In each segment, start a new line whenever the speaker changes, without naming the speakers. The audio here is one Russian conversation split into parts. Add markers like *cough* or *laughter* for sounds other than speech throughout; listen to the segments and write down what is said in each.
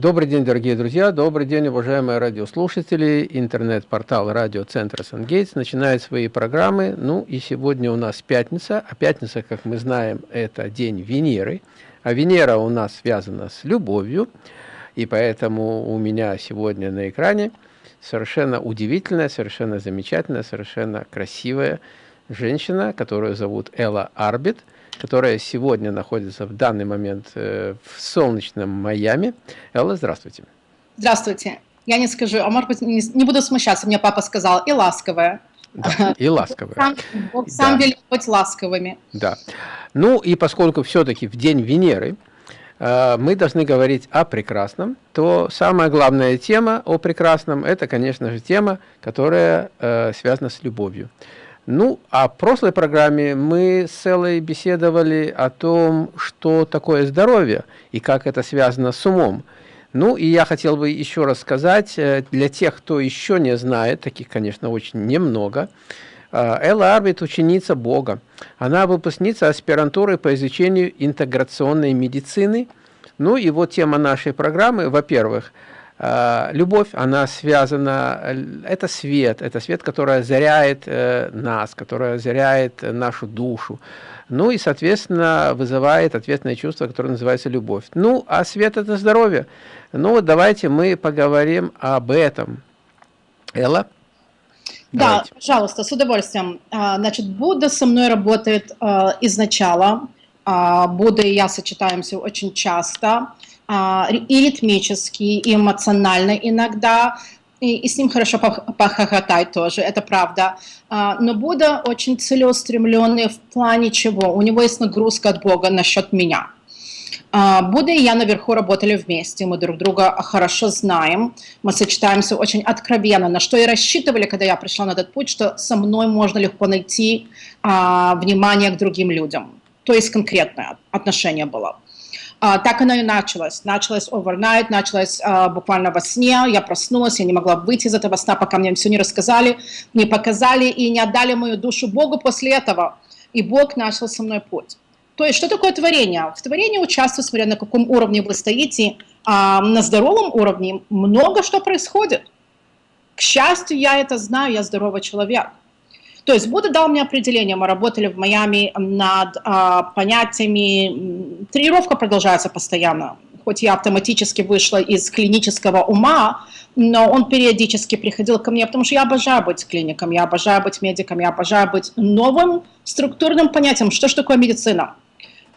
Добрый день, дорогие друзья, добрый день, уважаемые радиослушатели. Интернет-портал радиоцентра «Сангейтс» начинает свои программы. Ну и сегодня у нас пятница, а пятница, как мы знаем, это день Венеры. А Венера у нас связана с любовью, и поэтому у меня сегодня на экране совершенно удивительная, совершенно замечательная, совершенно красивая женщина, которую зовут Элла Арбит – которая сегодня находится в данный момент э, в солнечном Майами. Элла, здравствуйте.
Здравствуйте. Я не скажу, а может быть, не, не буду смущаться, мне папа сказал, и ласковая.
Да, и ласковая. Сам,
Бог сам да. велит быть ласковыми.
Да. Ну и поскольку все-таки в день Венеры э, мы должны говорить о прекрасном, то самая главная тема о прекрасном, это, конечно же, тема, которая э, связана с любовью. Ну, а в прошлой программе мы с Эллой беседовали о том, что такое здоровье и как это связано с умом. Ну, и я хотел бы еще раз сказать, э, для тех, кто еще не знает, таких, конечно, очень немного, э, Элла Арбит – ученица Бога. Она выпускница аспирантуры по изучению интеграционной медицины. Ну, и вот тема нашей программы, во-первых – любовь, она связана, э, это свет, это свет, который озаряет э, нас, который озаряет нашу душу. Ну и, соответственно, вызывает ответное чувство, которое называется любовь. Ну, а свет – это здоровье. Ну вот давайте мы поговорим об этом. Элла?
Да, давайте. пожалуйста, с удовольствием. А, значит, Будда со мной работает изначала. А, Будда и я сочетаемся очень часто и ритмически, и эмоционально иногда, и, и с ним хорошо похохотать тоже, это правда. А, но Будда очень целеустремленный в плане чего? У него есть нагрузка от Бога насчет меня. А, Будда и я наверху работали вместе, мы друг друга хорошо знаем, мы сочетаемся очень откровенно, на что и рассчитывали, когда я пришла на этот путь, что со мной можно легко найти а, внимание к другим людям. То есть конкретное отношение было. А, так оно и началось. Началось overnight, началось а, буквально во сне. Я проснулась, я не могла выйти из этого сна, пока мне все не рассказали, не показали и не отдали мою душу Богу после этого. И Бог начал со мной путь. То есть, что такое творение? В творении участвую, смотря на каком уровне вы стоите. А на здоровом уровне много что происходит. К счастью, я это знаю, я здоровый человек. То есть Будда дал мне определение, мы работали в Майами над а, понятиями, тренировка продолжается постоянно, хоть я автоматически вышла из клинического ума, но он периодически приходил ко мне, потому что я обожаю быть клиником, я обожаю быть медиком, я обожаю быть новым структурным понятием, что же такое медицина.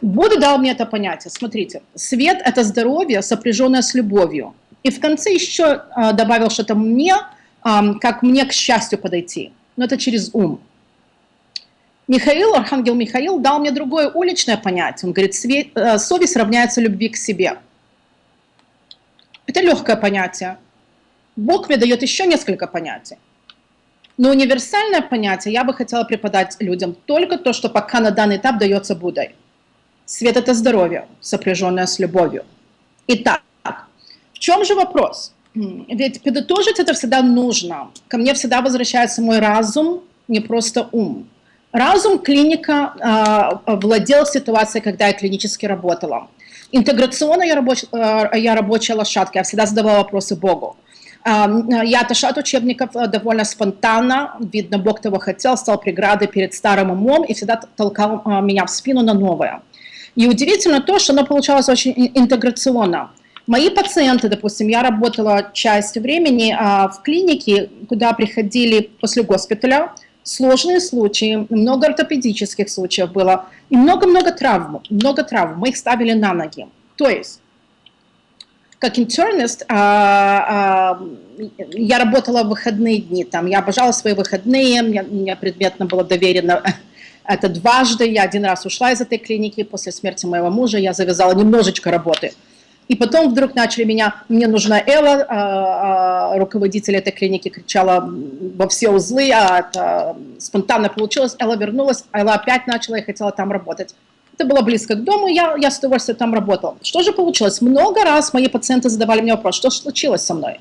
Будда дал мне это понятие. Смотрите, свет – это здоровье, сопряженное с любовью. И в конце еще э, добавил что-то мне, как мне к счастью подойти но это через ум. Михаил, архангел Михаил, дал мне другое уличное понятие. Он говорит, э, совесть равняется любви к себе. Это легкое понятие. Бог мне дает еще несколько понятий. Но универсальное понятие я бы хотела преподать людям только то, что пока на данный этап дается Буддой. Свет – это здоровье, сопряженное с любовью. Итак, в чем же вопрос? Ведь подытожить это всегда нужно. Ко мне всегда возвращается мой разум, не просто ум. Разум клиника э, владел ситуацией, когда я клинически работала. Интеграционно я, рабоч, э, я рабочая лошадка, я всегда задавала вопросы Богу. Э, я отошла от учебников довольно спонтанно, видно, Бог того хотел, стал преградой перед старым умом и всегда толкал э, меня в спину на новое. И удивительно то, что оно получалось очень интеграционно. Мои пациенты, допустим, я работала часть времени а, в клинике, куда приходили после госпиталя, сложные случаи, много ортопедических случаев было, и много-много травм, много травм, мы их ставили на ноги. То есть, как интернист, а, а, я работала в выходные дни, там, я обожала свои выходные, мне, мне предметно было доверено это дважды, я один раз ушла из этой клиники, после смерти моего мужа я завязала немножечко работы – и потом вдруг начали меня, мне нужна Элла, а, а, руководитель этой клиники кричала во все узлы, а это спонтанно получилось, Элла вернулась, Элла опять начала и хотела там работать. Это было близко к дому, я, я с удовольствием там работала. Что же получилось? Много раз мои пациенты задавали мне вопрос, что случилось со мной?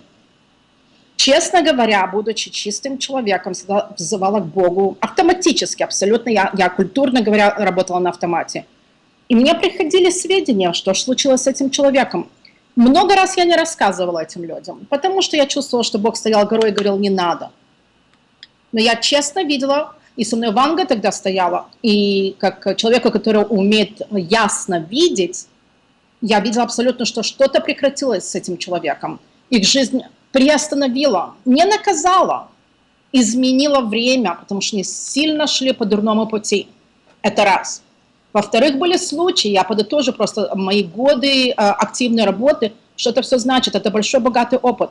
Честно говоря, будучи чистым человеком, взывала к Богу автоматически, абсолютно, я, я культурно говоря, работала на автомате. И мне приходили сведения, что случилось с этим человеком. Много раз я не рассказывала этим людям, потому что я чувствовала, что Бог стоял горой и говорил, не надо. Но я честно видела, и со мной Ванга тогда стояла, и как человека, который умеет ясно видеть, я видела абсолютно, что что-то прекратилось с этим человеком. Их жизнь приостановила, не наказала, изменила время, потому что они сильно шли по дурному пути. Это раз. Во-вторых, были случаи, я подытожу просто мои годы э, активной работы, что это все значит, это большой богатый опыт.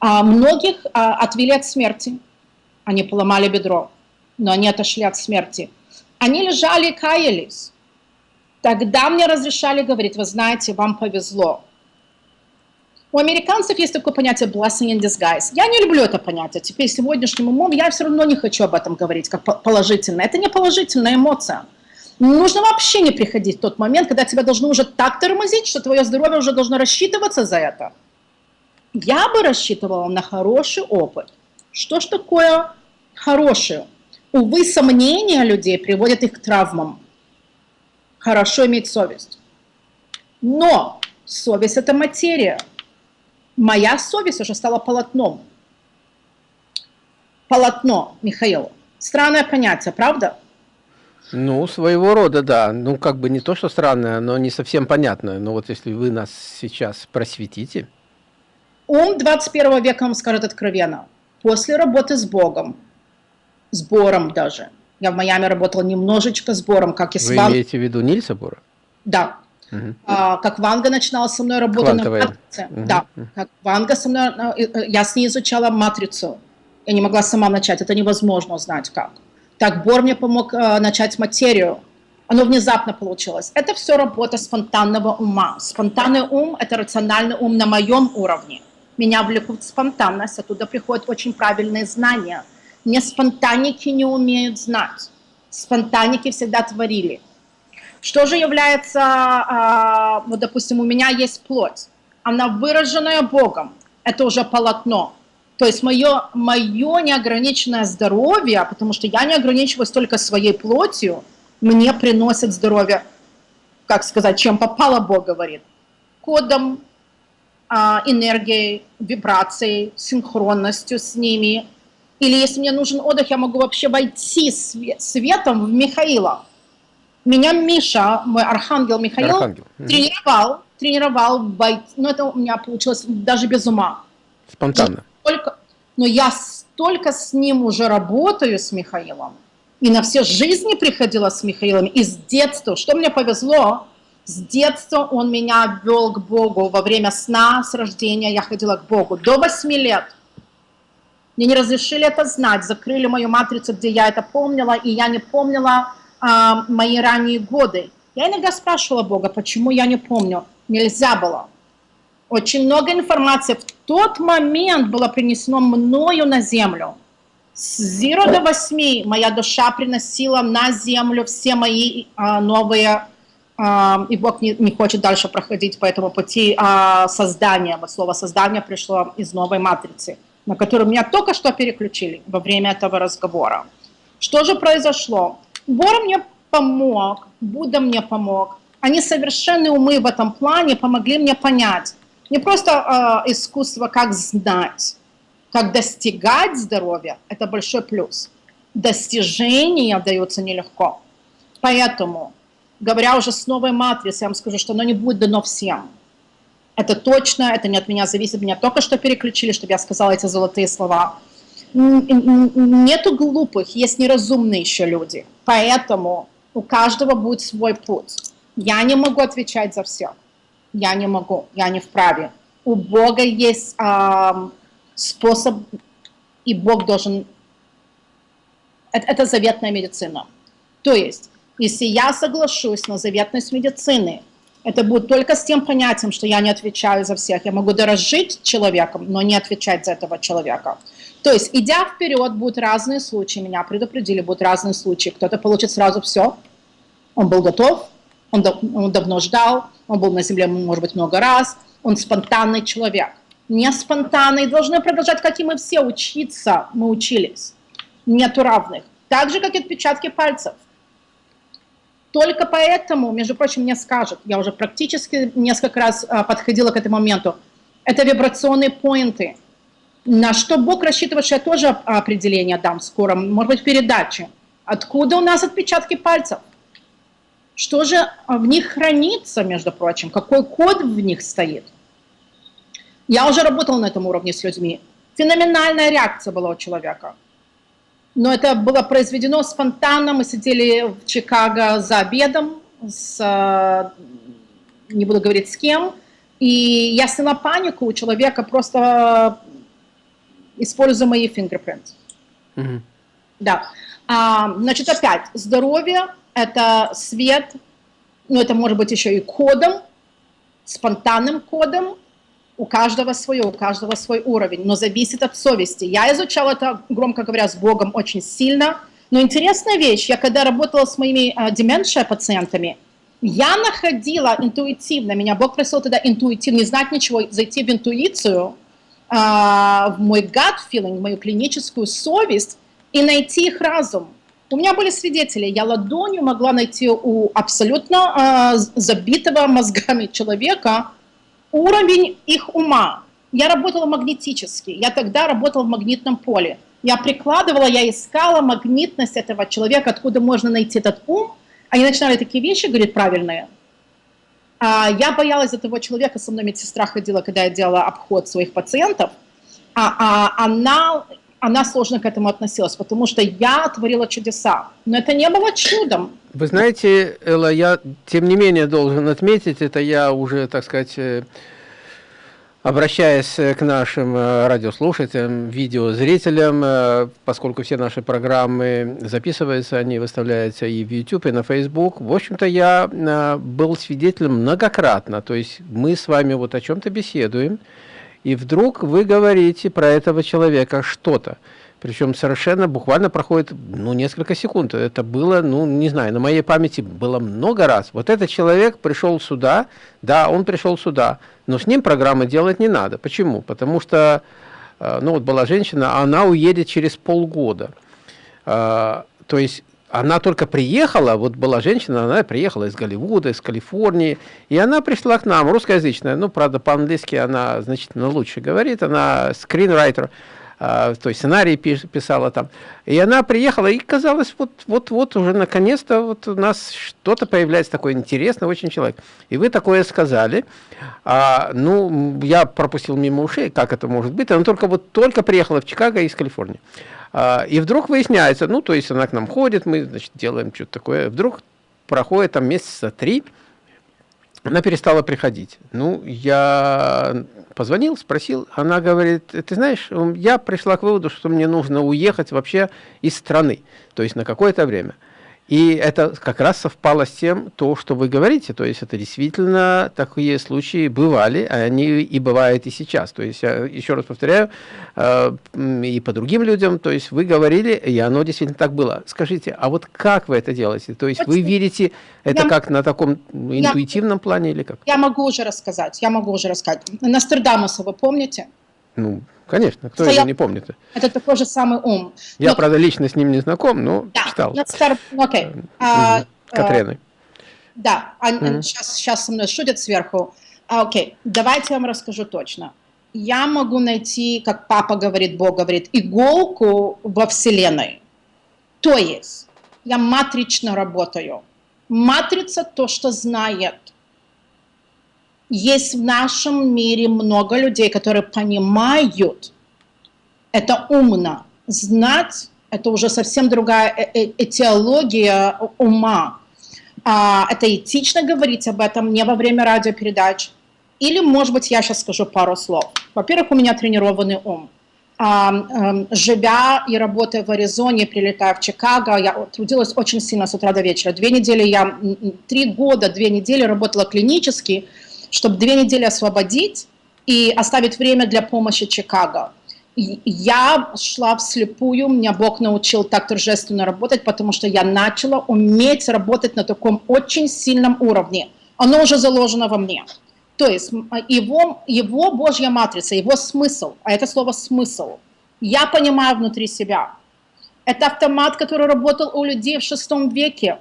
А многих а, отвели от смерти, они поломали бедро, но они отошли от смерти. Они лежали и каялись. Тогда мне разрешали говорить, вы знаете, вам повезло. У американцев есть такое понятие blessing in disguise. Я не люблю это понятие. Теперь сегодняшним умом я все равно не хочу об этом говорить как положительное. Это не положительная эмоция. Нужно вообще не приходить в тот момент, когда тебя должны уже так тормозить, что твое здоровье уже должно рассчитываться за это. Я бы рассчитывала на хороший опыт. Что ж такое хорошее? Увы, сомнения людей приводят их к травмам. Хорошо иметь совесть. Но совесть – это материя. Моя совесть уже стала полотном. Полотно, Михаил. Странное понятие, правда?
Ну, своего рода, да. Ну, как бы не то, что странное, но не совсем понятное. Но вот если вы нас сейчас просветите.
Ум 21 века вам скажет откровенно. После работы с Богом, с Бором даже, я в Майами работала немножечко с Бором, как и с
Вы Ван... имеете в виду Нильса Бора?
Да. Угу. А, как Ванга начинала со мной работать Квантовая. на матрице. Угу. Да. Как Ванга со мной, э, э, я с ней изучала матрицу. Я не могла сама начать, это невозможно узнать как. Так Бор мне помог э, начать материю. Оно внезапно получилось. Это все работа спонтанного ума. Спонтанный ум – это рациональный ум на моем уровне. Меня влекут спонтанность, оттуда приходят очень правильные знания. Не спонтанники не умеют знать. Спонтанники всегда творили. Что же является, э, вот допустим, у меня есть плоть. Она выраженная Богом. Это уже полотно. То есть мое, мое неограниченное здоровье, потому что я не ограничиваюсь только своей плотью, мне приносит здоровье, как сказать, чем попало, Бог говорит, кодом, а, энергией, вибрацией, синхронностью с ними. Или если мне нужен отдых, я могу вообще войти свет, светом в Михаила. Меня Миша, мой архангел Михаил, архангел. тренировал, тренировал, войти, но это у меня получилось даже без ума.
Спонтанно
столько, но я столько с ним уже работаю, с Михаилом, и на все жизни приходила с Михаилом, и с детства, что мне повезло, с детства он меня вел к Богу. Во время сна, с рождения я ходила к Богу. До 8 лет. Мне не разрешили это знать. Закрыли мою матрицу, где я это помнила, и я не помнила а, мои ранние годы. Я иногда спрашивала Бога, почему я не помню. Нельзя было. Очень много информации в тот момент было принесено мною на землю. С 0 до 8 моя душа приносила на землю все мои а, новые, а, и Бог не, не хочет дальше проходить по этому пути а, создания. Вот слово создание пришло из новой матрицы, на которую меня только что переключили во время этого разговора. Что же произошло? Бор мне помог, Будда мне помог. Они совершенные умы в этом плане помогли мне понять, не просто э, искусство, как знать, как достигать здоровья, это большой плюс. Достижения даются нелегко. Поэтому, говоря уже с новой матрицей, я вам скажу, что оно не будет дано всем. Это точно, это не от меня зависит. Меня только что переключили, чтобы я сказала эти золотые слова. Нету глупых, есть неразумные еще люди. Поэтому у каждого будет свой путь. Я не могу отвечать за всех я не могу, я не вправе. У Бога есть э, способ, и Бог должен... Это, это заветная медицина. То есть, если я соглашусь на заветность медицины, это будет только с тем понятием, что я не отвечаю за всех. Я могу дорожить человеком, но не отвечать за этого человека. То есть, идя вперед, будут разные случаи. Меня предупредили, будут разные случаи. Кто-то получит сразу все. Он был готов, он, он давно ждал, он был на земле, может быть, много раз, он спонтанный человек. Не спонтанный, должны продолжать, как и мы все, учиться, мы учились. Нету равных. Так же, как и отпечатки пальцев. только поэтому, между прочим, мне скажут, я уже практически несколько раз а, подходила к этому моменту, это вибрационные поинты. На что Бог рассчитывает, что я тоже определение дам скоро, может быть, в передаче. Откуда у нас отпечатки пальцев? Что же в них хранится, между прочим? Какой код в них стоит? Я уже работала на этом уровне с людьми. Феноменальная реакция была у человека но это было произведено спонтанно. Мы сидели в Чикаго за обедом, с, э, не буду говорить с кем, и я сняла панику у человека, просто используя мои fingerprints. Mm -hmm. Да. А, значит, опять, здоровье – это свет, но это может быть еще и кодом, спонтанным кодом, у каждого свое, у каждого свой уровень, но зависит от совести. Я изучала это, громко говоря, с Богом очень сильно, но интересная вещь, я когда работала с моими э, деменция пациентами, я находила интуитивно, меня Бог просил тогда интуитивно, не знать ничего, зайти в интуицию, э, в мой gut feeling, в мою клиническую совесть и найти их разум. У меня были свидетели, я ладонью могла найти у абсолютно э, забитого мозгами человека, уровень их ума. Я работала магнетически, я тогда работала в магнитном поле. Я прикладывала, я искала магнитность этого человека, откуда можно найти этот ум. Они начинали такие вещи говорить правильные. А я боялась за того человека, со мной медсестра ходила, когда я делала обход своих пациентов. А, а она, она сложно к этому относилась, потому что я творила чудеса. Но это не было чудом.
Вы знаете, Элла, я тем не менее должен отметить, это я уже, так сказать, э, обращаясь к нашим э, радиослушателям, видеозрителям, э, поскольку все наши программы записываются, они выставляются и в YouTube, и на Facebook. В общем-то, я был свидетелем многократно, то есть мы с вами вот о чем-то беседуем, и вдруг вы говорите про этого человека что-то. Причем совершенно буквально проходит ну, несколько секунд. Это было, ну, не знаю, на моей памяти было много раз. Вот этот человек пришел сюда, да, он пришел сюда, но с ним программы делать не надо. Почему? Потому что, э, ну, вот была женщина, она уедет через полгода. Э, то есть она только приехала, вот была женщина, она приехала из Голливуда, из Калифорнии, и она пришла к нам, русскоязычная, ну, правда, по-английски она значительно лучше говорит, она скринрайтер, то есть сценарий писала там. И она приехала, и казалось, вот-вот уже наконец-то вот у нас что-то появляется такое интересное, очень человек. И вы такое сказали. А, ну, я пропустил мимо ушей, как это может быть. Она только вот только приехала в Чикаго из Калифорнии. А, и вдруг выясняется, ну, то есть она к нам ходит, мы, значит, делаем что-то такое. Вдруг проходит там месяца три, она перестала приходить. Ну, я позвонил, спросил, она говорит, ты знаешь, я пришла к выводу, что мне нужно уехать вообще из страны, то есть на какое-то время. И это как раз совпало с тем, то, что вы говорите. То есть это действительно такие случаи бывали, а они и бывают и сейчас. То есть я еще раз повторяю, э, и по другим людям, то есть вы говорили, и оно действительно так было. Скажите, а вот как вы это делаете? То есть вы видите это я, как на таком интуитивном
я,
плане или как?
Я могу уже рассказать, я могу уже рассказать. Нострадамуса вы помните?
Ну, конечно, кто Стоял... его не помнит.
Это такой же самый ум.
Я, но... правда, лично с ним не знаком, но да, читал.
Стар... Okay.
Угу. Катреной.
Да, а, угу. сейчас, сейчас со мной шутят сверху. А, окей, давайте я вам расскажу точно. Я могу найти, как папа говорит, Бог говорит, иголку во Вселенной. То есть я матрично работаю. Матрица то, что знает есть в нашем мире много людей, которые понимают, это умно. Знать – это уже совсем другая э, э, этиология ума. А, это этично говорить об этом не во время радиопередач. Или, может быть, я сейчас скажу пару слов. Во-первых, у меня тренированный ум. А, а, живя и работая в Аризоне, прилетая в Чикаго, я трудилась очень сильно с утра до вечера. Две недели я, три года, две недели работала клинически – чтобы две недели освободить и оставить время для помощи Чикаго. Я шла вслепую, меня Бог научил так торжественно работать, потому что я начала уметь работать на таком очень сильном уровне. Оно уже заложено во мне. То есть а, его, его Божья матрица, его смысл, а это слово «смысл», я понимаю внутри себя. Это автомат, который работал у людей в шестом веке.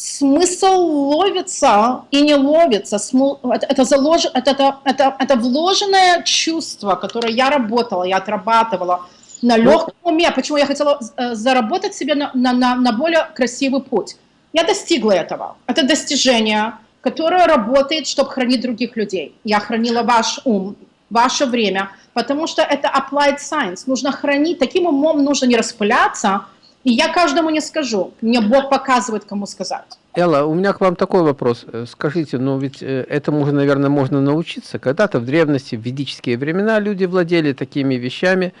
Смысл ловится и не ловится. Это, залож... это, это, это, это вложенное чувство, которое я работала, я отрабатывала на ну, легком уме. Почему я хотела э, заработать себе на, на, на, на более красивый путь. Я достигла этого. Это достижение, которое работает, чтобы хранить других людей. Я хранила ваш ум, ваше время, потому что это applied science. Нужно хранить, таким умом нужно не распыляться, и я каждому не скажу. Мне Бог показывает, кому сказать.
Элла, у меня к вам такой вопрос. Э, скажите, ну ведь э, этому уже, наверное, можно научиться. Когда-то в древности, в ведические времена люди владели такими вещами,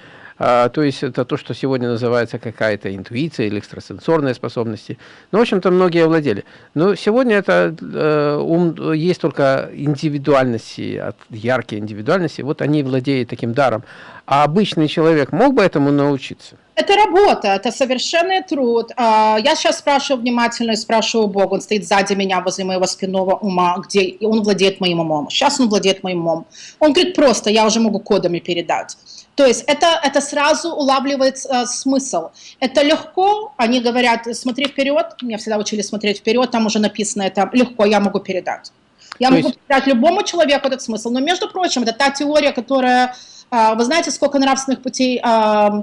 а, то есть это то, что сегодня называется какая-то интуиция или экстрасенсорные способности. Ну, в общем-то, многие владели. Но сегодня это э, ум, есть только индивидуальности, яркие индивидуальности, вот они владеют таким даром. А обычный человек мог бы этому научиться?
Это работа, это совершенный труд. А, я сейчас спрашиваю внимательно, спрашиваю Бога, он стоит сзади меня, возле моего спинного ума, где он владеет моим умом. Сейчас он владеет моим умом. Он говорит просто, я уже могу кодами передать. То есть это, это сразу улавливает э, смысл. Это легко, они говорят, смотри вперед, меня всегда учили смотреть вперед, там уже написано это легко, я могу передать. Я То могу есть... передать любому человеку этот смысл. Но, между прочим, это та теория, которая, э, вы знаете, сколько нравственных путей, э,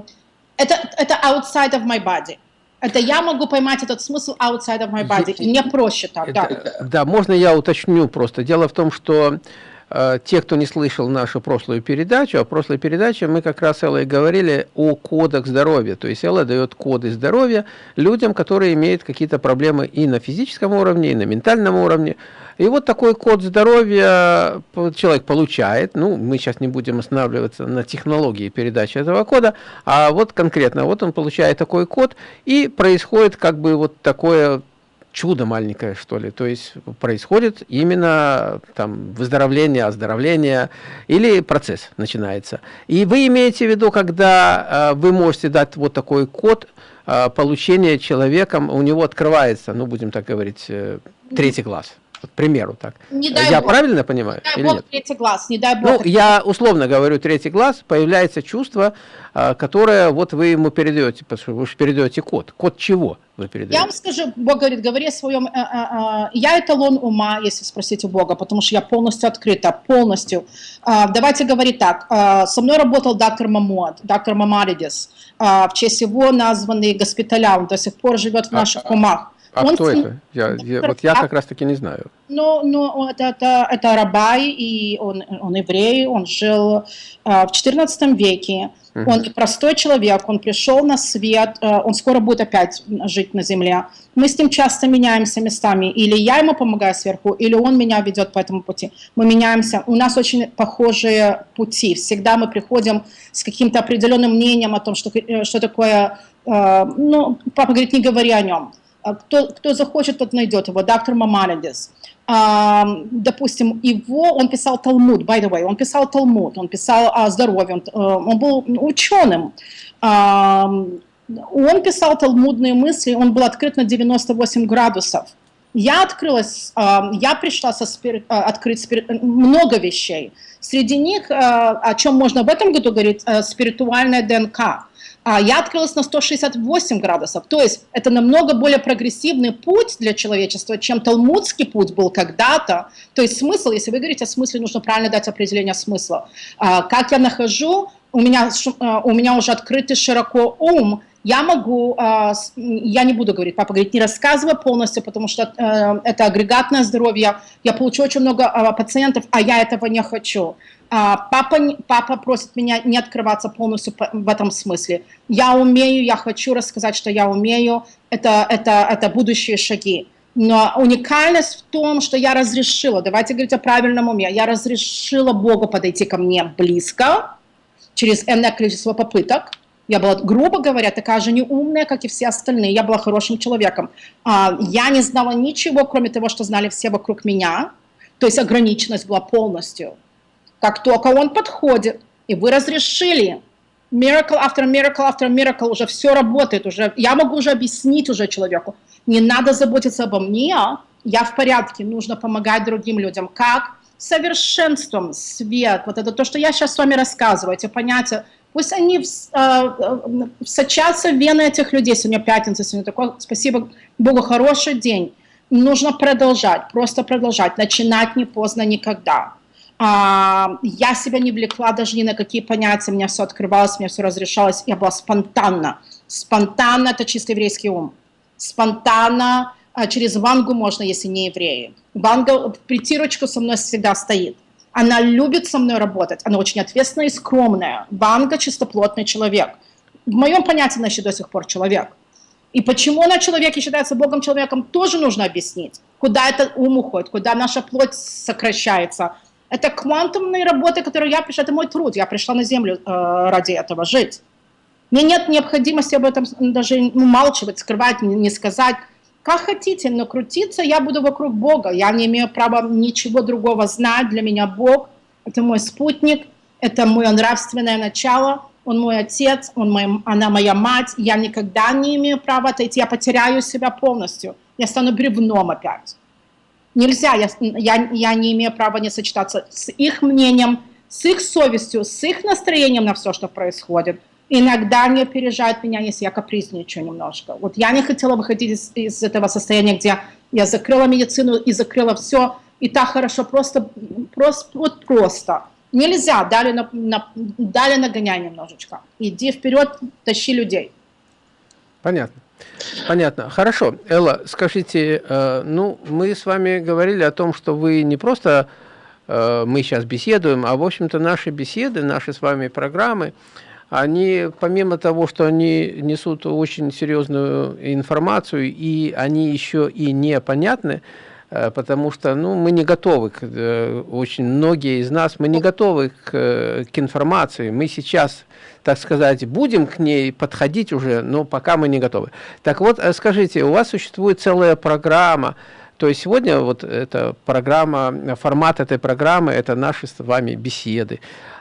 это, это outside of my body. Это я могу поймать этот смысл outside of my body, и мне проще так,
это, да. Да, можно я уточню просто. Дело в том, что Э, те, кто не слышал нашу прошлую передачу, а в прошлой передаче мы как раз Эллой говорили о кодах здоровья. То есть Элла дает коды здоровья людям, которые имеют какие-то проблемы и на физическом уровне, и на ментальном уровне. И вот такой код здоровья человек получает. Ну, мы сейчас не будем останавливаться на технологии передачи этого кода, а вот конкретно, вот он получает такой код, и происходит как бы вот такое чудо маленькое, что ли. То есть происходит именно там выздоровление, оздоровление или процесс начинается. И вы имеете в виду, когда э, вы можете дать вот такой код э, получения человеком, у него открывается, ну будем так говорить, э, третий глаз. К примеру, так. Не дай я Бог. правильно понимаю?
Не дай Бог, нет? третий глаз, не дай Бог.
Ну, я условно говорю, третий глаз, появляется чувство, а, которое вот вы ему передаете, потому что вы же передаете код. Код чего вы передаете?
Я вам скажу, Бог говорит, говори о своем, э, э, э, я эталон ума, если спросите Бога, потому что я полностью открыта, полностью. А, давайте говорить так, а, со мной работал доктор Мамуад, доктор Мамаридис, в честь его названный госпиталя, он до сих пор живет в наших умах.
А он кто это? Я, я, вот я как раз таки не знаю.
Ну, ну это, это, это рабай, и он, он еврей, он жил э, в 14 веке. Угу. Он простой человек, он пришел на свет, э, он скоро будет опять жить на земле. Мы с ним часто меняемся местами. Или я ему помогаю сверху, или он меня ведет по этому пути. Мы меняемся. У нас очень похожие пути. Всегда мы приходим с каким-то определенным мнением о том, что, э, что такое... Э, ну, папа говорит, не говори о нем кто, кто захочет, тот найдет его, доктор Мамаридис. Допустим, его, он писал Талмуд, by the way, он писал Талмуд, он писал о здоровье, он, э, он был ученым. Он писал талмудные мысли, он был открыт на 98 градусов. Я открылась, я пришла со спир... Э, открыть спир... много вещей. Среди них, э, о чем можно в этом году говорить, спиритуальная ДНК а я открылась на 168 градусов. То есть это намного более прогрессивный путь для человечества, чем талмудский путь был когда-то. То есть смысл, если вы говорите о смысле, нужно правильно дать определение смысла. А, как я нахожу, у меня, а, у меня уже открытый широко ум, я могу, а, я не буду говорить, папа говорит, не рассказывай полностью, потому что э, это агрегатное здоровье, я получу очень много а, пациентов, а я этого не хочу. А, папа, папа просит меня не открываться полностью в этом смысле. Я умею, я хочу рассказать, что я умею, это, это, это будущие шаги. Но уникальность в том, что я разрешила, давайте говорить о правильном уме, я разрешила Богу подойти ко мне близко, через энное количество попыток, я была, грубо говоря, такая же неумная, как и все остальные. Я была хорошим человеком. А, я не знала ничего, кроме того, что знали все вокруг меня. То есть ограниченность была полностью. Как только он подходит, и вы разрешили, miracle after miracle after miracle, уже все работает, уже, я могу уже объяснить уже человеку, не надо заботиться обо мне, я в порядке, нужно помогать другим людям. Как? Совершенством, свет, вот это то, что я сейчас с вами рассказываю, эти понятия, пусть они э, сочатся в вены этих людей. Сегодня пятница, сегодня такой, спасибо Богу, хороший день. нужно продолжать, просто продолжать, начинать не поздно никогда. А, я себя не влекла даже ни на какие понятия, меня все открывалось, мне все разрешалось, я была спонтанна. Спонтанно – это чисто еврейский ум. Спонтанно а, через Вангу можно, если не евреи. Ванга притирочку со мной всегда стоит. Она любит со мной работать, она очень ответственная и скромная. Ванга – чистоплотный человек. В моем понятии она еще до сих пор человек. И почему она человек и считается Богом человеком, тоже нужно объяснить. Куда это ум уходит, куда наша плоть сокращается. Это квантумные работы, которые я пришла, это мой труд. Я пришла на Землю э, ради этого жить. Мне нет необходимости об этом даже умалчивать, скрывать, не сказать. Как хотите, но крутиться я буду вокруг Бога. Я не имею права ничего другого знать. Для меня Бог – это мой спутник, это мое нравственное начало, он мой отец, он мой, она моя мать. Я никогда не имею права отойти, я потеряю себя полностью. Я стану бревном опять. Нельзя, я, я, я не имею права не сочетаться с их мнением, с их совестью, с их настроением на все, что происходит. Иногда не опережает меня, если я капризничаю немножко. Вот я не хотела выходить из, из этого состояния, где я закрыла медицину и закрыла все, и так хорошо, просто, просто, вот просто. Нельзя, дали, на, на, дали нагоняй немножечко. Иди вперед, тащи людей.
Понятно. Понятно. Хорошо. Элла, скажите, э, ну, мы с вами говорили о том, что вы не просто э, мы сейчас беседуем, а, в общем-то, наши беседы, наши с вами программы, они, помимо того, что они несут очень серьезную информацию, и они еще и непонятны, э, потому что ну, мы не готовы, к, э, очень многие из нас, мы не готовы к, к информации. Мы сейчас, так сказать, будем к ней подходить уже, но пока мы не готовы. Так вот, э, скажите, у вас существует целая программа, то есть сегодня вот эта программа, формат этой программы – это наши с вами беседы.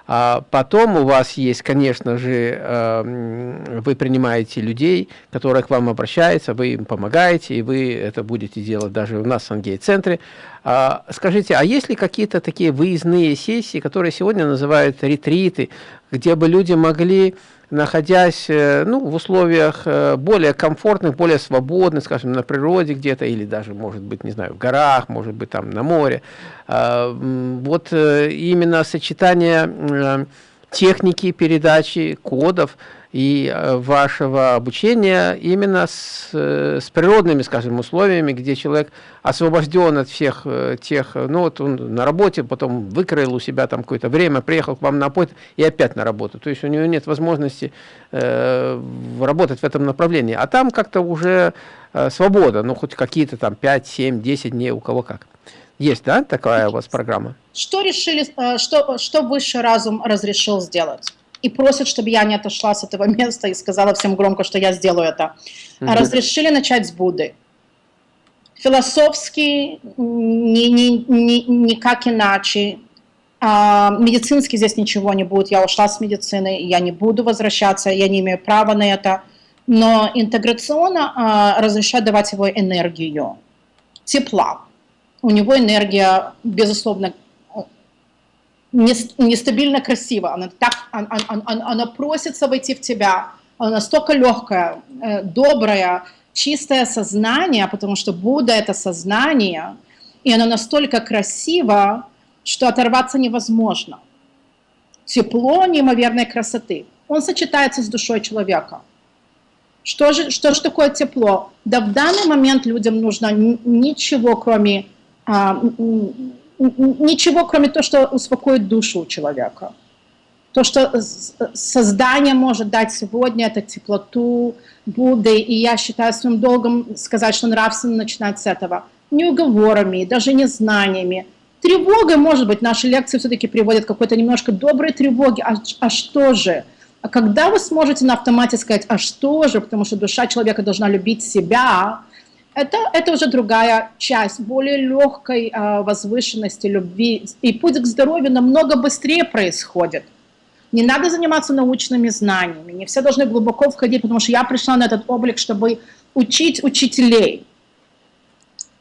А потом у вас есть, конечно же, эм, вы принимаете людей, которые к вам обращаются, вы им помогаете, и вы это будете делать даже у нас в Сангей-центре. А, скажите, а есть ли какие-то такие выездные сессии, которые сегодня называют ретриты, где бы люди могли находясь э, ну, в условиях э, более комфортных, более свободных, скажем, на природе где-то, или даже, может быть, не знаю, в горах, может быть, там на море. А, вот э, именно сочетание техники передачи кодов – и э, вашего обучения именно с, э, с природными, скажем, условиями, где человек освобожден от всех э, тех, ну вот он на работе, потом выкроил у себя там какое-то время, приехал к вам на поезд и опять на работу. То есть у него нет возможности э, работать в этом направлении. А там как-то уже э, свобода, ну хоть какие-то там 5, 7, 10 дней, у кого как. Есть, да, такая у вас программа?
Что решили, что, что высший разум разрешил сделать? И просят, чтобы я не отошла с этого *laughs* места и сказала всем громко, что я сделаю это. Угу. Разрешили начать с Будды. Философски ни, ни, ни, никак иначе. А, медицински здесь ничего не будет. Я ушла с медицины, я не буду возвращаться, я не имею права на это. Но интеграционно а, разрешают давать его энергию, тепла. У него энергия, безусловно, нестабильно красиво, она, так, она, она, она просится войти в тебя, она настолько легкая, э, добрая, чистое сознание, потому что Будда – это сознание, и оно настолько красиво, что оторваться невозможно. Тепло неимоверной красоты. Он сочетается с душой человека. Что же, что же такое тепло? Да в данный момент людям нужно ничего, кроме а, ничего, кроме того, что успокоит душу человека. То, что создание может дать сегодня, это теплоту Будды, и я считаю своим долгом сказать, что нравственно начинать с этого. Не уговорами, даже не знаниями. Тревога, может быть, наши лекции все-таки приводят какой-то немножко доброй тревоге. А, а что же? А когда вы сможете на автомате сказать, а что же, потому что душа человека должна любить себя, это, это уже другая часть, более легкой э, возвышенности любви. И путь к здоровью намного быстрее происходит. Не надо заниматься научными знаниями, не все должны глубоко входить, потому что я пришла на этот облик, чтобы учить учителей.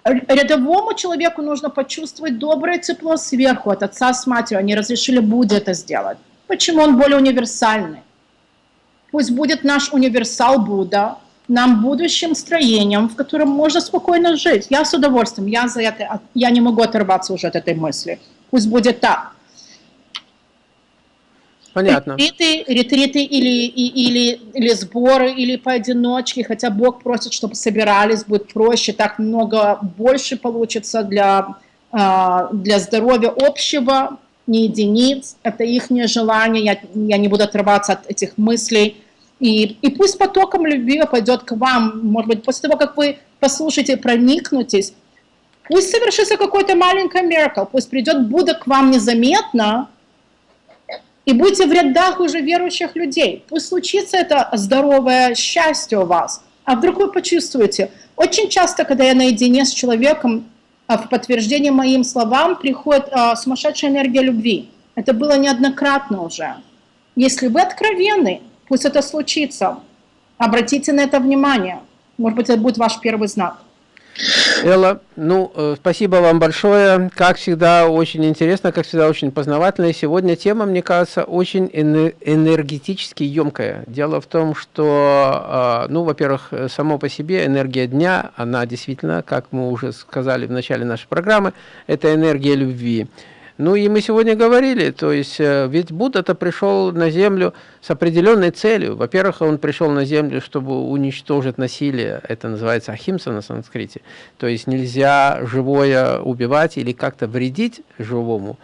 Рядовому человеку нужно почувствовать доброе тепло сверху от отца с матерью. Они разрешили Будде это сделать. Почему он более универсальный? Пусть будет наш универсал Будда, нам будущим строением, в котором можно спокойно жить. Я с удовольствием, я за это, я не могу оторваться уже от этой мысли. Пусть будет так.
Понятно.
Ретриты, ретриты или, или, или сборы, или поодиночке, хотя Бог просит, чтобы собирались, будет проще, так много больше получится для, а, для здоровья общего, не единиц, это их желание, я, я не буду отрываться от этих мыслей. И, и пусть потоком любви пойдет к вам, может быть, после того, как вы послушаете, проникнутесь, пусть совершится какой-то маленький миракл, пусть придет Будда к вам незаметно, и будьте в рядах уже верующих людей. Пусть случится это здоровое счастье у вас. А вдруг вы почувствуете, очень часто, когда я наедине с человеком, а, в подтверждение моим словам приходит а, сумасшедшая энергия любви. Это было неоднократно уже. Если вы откровенны, пусть это случится. Обратите на это внимание. Может быть, это будет ваш первый знак.
Элла, ну, э, спасибо вам большое. Как всегда, очень интересно, как всегда, очень познавательно. И сегодня тема, мне кажется, очень энергетически емкая. Дело в том, что, а, ну, во-первых, само по себе энергия дня, она действительно, как мы уже сказали в начале нашей программы, это энергия любви. Ну и мы сегодня говорили, то есть э, ведь Будда-то пришел на Землю с определенной целью. Во-первых, он пришел на Землю, чтобы уничтожить насилие, это называется ахимса на санскрите. То есть нельзя живое убивать или как-то вредить живому.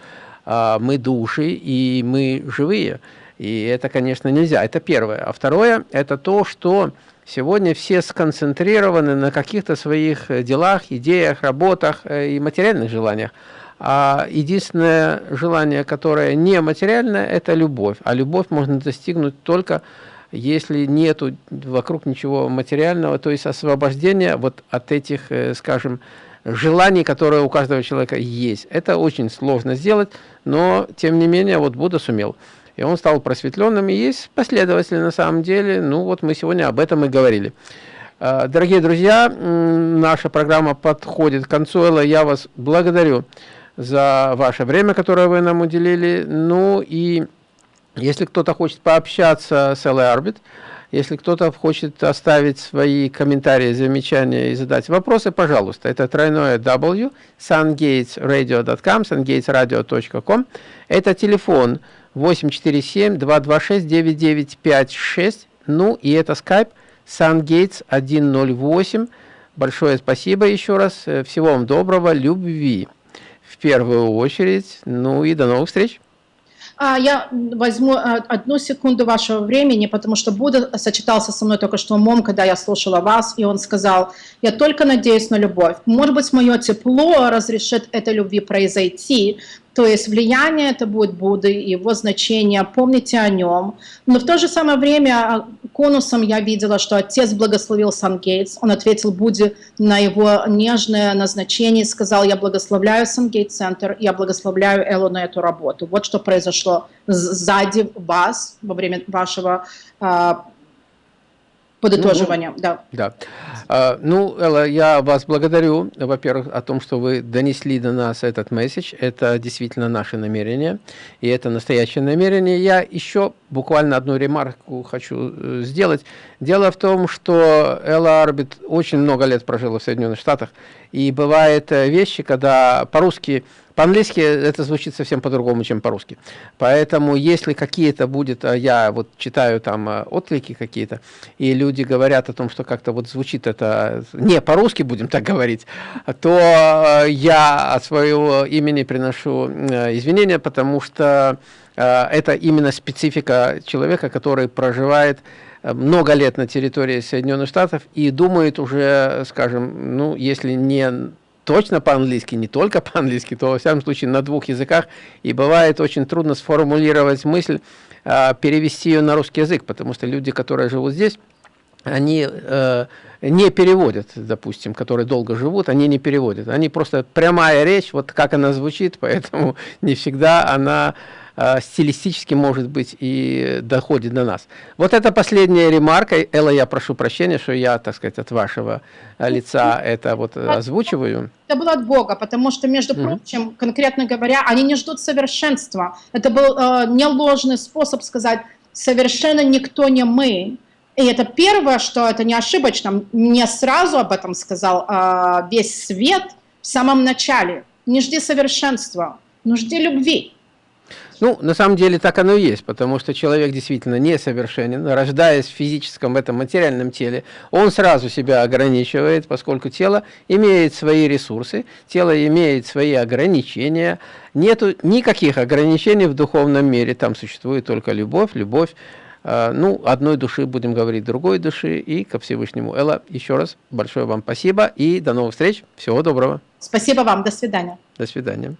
А мы души и мы живые. И это, конечно, нельзя. Это первое. А второе, это то, что сегодня все сконцентрированы на каких-то своих делах, идеях, работах э, и материальных желаниях. А единственное желание, которое не материальное, это любовь. А любовь можно достигнуть только если нету вокруг ничего материального, то есть освобождение вот от этих, э, скажем, желаний, которые у каждого человека есть. Это очень сложно сделать, но тем не менее вот Будда сумел. И он стал просветленным, и есть последователи на самом деле. Ну вот мы сегодня об этом и говорили. А, дорогие друзья, наша программа подходит к концу. Элла, я вас благодарю за ваше время, которое вы нам уделили. Ну и если кто-то хочет пообщаться с LA Orbit, если кто-то хочет оставить свои комментарии, замечания и задать вопросы, пожалуйста. Это тройное W, sungatesradio.com, sungatesradio.com. Это телефон 847-226-9956. Ну и это Skype sungates 108. Большое спасибо еще раз. Всего вам доброго, любви первую очередь. Ну и до новых встреч.
А, я возьму а, одну секунду вашего времени, потому что Будда сочетался со мной только что умом, когда я слушала вас, и он сказал, я только надеюсь на любовь. Может быть, мое тепло разрешит этой любви произойти, то есть влияние это будет Будды, его значение, помните о нем. Но в то же самое время а, конусом я видела, что отец благословил Сан Гейтс. Он ответил Будде на его нежное назначение и сказал, я благословляю Сан Гейтс Центр, я благословляю Эллу на эту работу. Вот что произошло сзади вас во время вашего а, подытоживания. Ну, да.
да. А, ну, Элла, я вас благодарю, во-первых, о том, что вы донесли до нас этот месседж. Это действительно наше намерение, и это настоящее намерение. Я еще буквально одну ремарку хочу э, сделать. Дело в том, что Элла Арбит очень много лет прожила в Соединенных Штатах, и бывают э, вещи, когда по-русски по-английски это звучит совсем по-другому, чем по-русски. Поэтому, если какие-то будет, а я вот читаю там а, отклики какие-то, и люди говорят о том, что как-то вот звучит это не по-русски, будем так говорить, то а, я от своего имени приношу извинения, потому что это именно специфика человека, который проживает много лет на территории Соединенных Штатов и думает уже, скажем, ну, если не точно по-английски, не только *laughs* по-английски, то во всяком случае на двух языках, и бывает очень трудно сформулировать мысль, а, перевести ее на русский язык, потому что люди, которые живут здесь, они э, не переводят, допустим, которые долго живут, они не переводят. Они просто прямая речь, вот как она звучит, *laughs* поэтому не всегда она э, стилистически, может быть, и доходит до нас. Вот это последняя ремарка. Элла, я прошу прощения, что я, так сказать, от вашего э, лица это вот озвучиваю.
Это было от Бога, потому что, между прочим, угу. конкретно говоря, они не ждут совершенства. Это был э, не ложный способ сказать, совершенно никто не мы, И это первое, что это не ошибочно. Мне сразу об этом сказал э, весь свет в самом начале. Не жди совершенства, но жди любви.
Ну, на самом деле так оно и есть, потому что человек действительно несовершенен, рождаясь в физическом, в этом материальном теле, он сразу себя ограничивает, поскольку тело имеет свои ресурсы, тело имеет свои ограничения, нету никаких ограничений в духовном мире, там существует только любовь, любовь, э, ну, одной души, будем говорить, другой души, и ко Всевышнему. Элла, еще раз большое вам спасибо, и до новых встреч, всего доброго.
Спасибо вам, до свидания.
До свидания.